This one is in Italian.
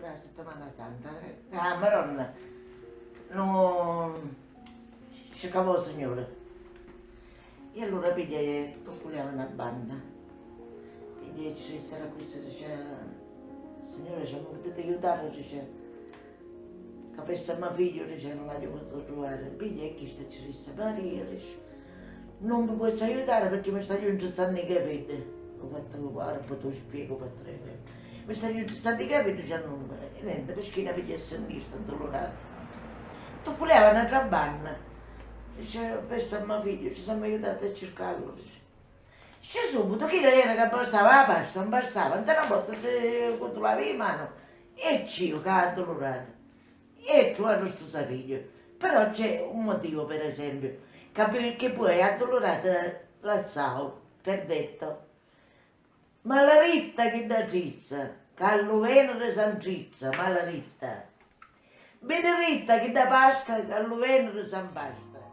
la settimana santa, la Maronna non cavò il Signore. E allora pigliai, puliamo una banda. Pigliai ci sarà questo, dice, Signore ci potete aiutare, dice, capesse mio figlio, dice, non l'ho potuto trovare. Pigliai chi sta ci disse, Maria, dice, non mi puoi aiutare perché mi sta giungendo i capelli. Ho fatto guarda, poi te lo spiego per tre Mi sta giungendo i capelli, dice, non, niente, perché non mi piace sentire, sto dolorata. Tu voleva una trabanna. Dice, questo è mio figlio, ci siamo aiutati a cercarlo. Dice, subito, chi era che bastava la pasta, non bastava, non una volta quando lavi in mano. E io che ha addolorato. E trovato questo figlio. Però c'è un motivo, per esempio, che poi ha addolorato la Zao, per detto. Ma la ritta che da trizza, che all'uveno San Trizza, ma la ritta. Benedetta che da pasta, che all'uveno San Pasta.